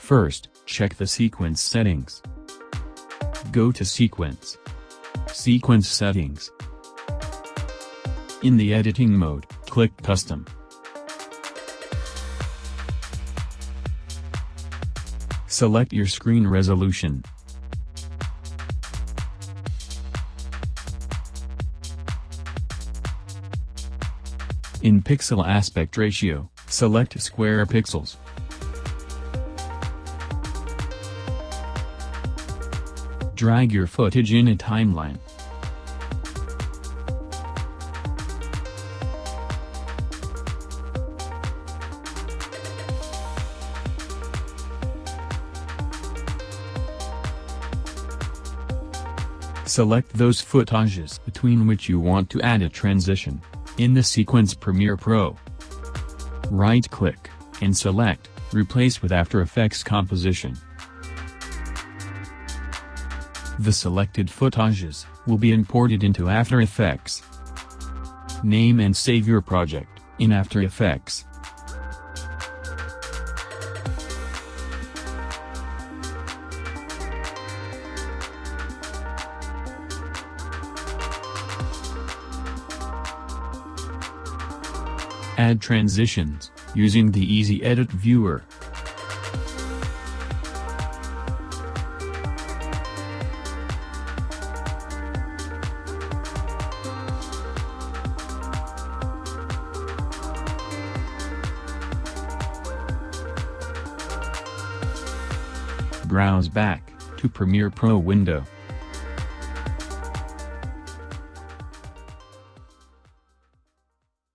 First, check the sequence settings. Go to Sequence. Sequence Settings. In the editing mode, click Custom. Select your screen resolution. In Pixel Aspect Ratio, select Square Pixels. Drag your footage in a timeline. Select those footages between which you want to add a transition. In the Sequence Premiere Pro, right-click, and select, Replace with After Effects Composition. The selected footages will be imported into After Effects. Name and save your project in After Effects. Add transitions, using the Easy Edit Viewer. Browse back to Premiere Pro window.